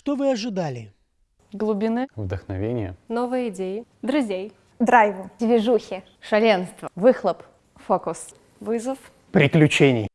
Что вы ожидали? Глубины. Вдохновение. Новые идеи. Друзей. драйву, Движухи. Шаленство. Выхлоп. Фокус. Вызов. Приключений.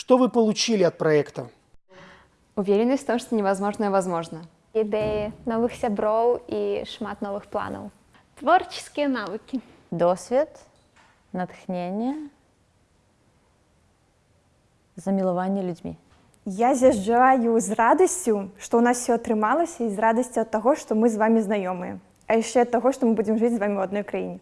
Что вы получили от проекта? Уверенность в том, что невозможное возможно. Ідэі новых сяброў і шмат новых планаў. Творческие навыки. Досвід, натхнення, замілування людьми. Я з'язджаю з радасцю, што ў нас все атрымалася і з радасцю ад таго, што мы з вами знаёмыя. А яшчэ ад таго, што мы будзем жыць з вами ў адной краіне.